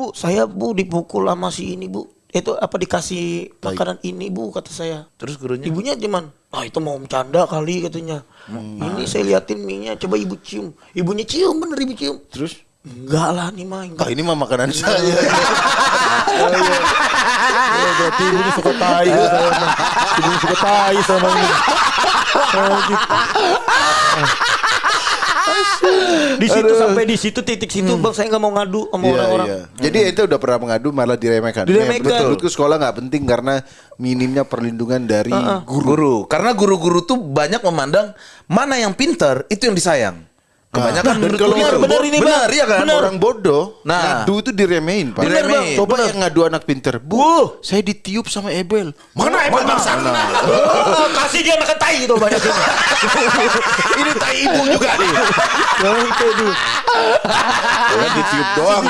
Bu, saya Bu dipukul sama si ini Bu. Itu apa dikasih makanan ini Bu kata saya. Terus gurunya? Ibunya cuman, ah itu mau bercanda kali katanya. Ini saya liatin mie-nya, coba ibu cium. Ibunya cium bener ibu cium. Terus? Enggak lah nih mah. Ah, enggak. ini mah makanan saya. Oh, berarti ibunya suka tai ya saya mah. Ibunya suka tai sama ini. Oh, gitu. Di situ sampai di situ titik situ Bang saya nggak mau ngadu sama Iya, orang-orang. iya. Jadi ente udah pernah mengadu malah diremehkan. Diremehkan. Betul. Menurutku sekolah nggak penting karena minimnya perlindungan dari guru. Guru. Karena guru-guru tuh banyak memandang mana yang pintar itu yang disayang. Kebanyakan Nah, menurut kalau orang benar bo- ini benar, iya kan? Orang bodoh Nah. ngadu itu diremehin, Pak. Benar, Bang. Coba Benar. yang ngadu anak pinter. Bu, saya ditiup sama Ebel. Mana emang bangsa? Oh, kasih dia makan tai itu banyak ini. Ini tai ibu juga nih. Ya, ditiup doang.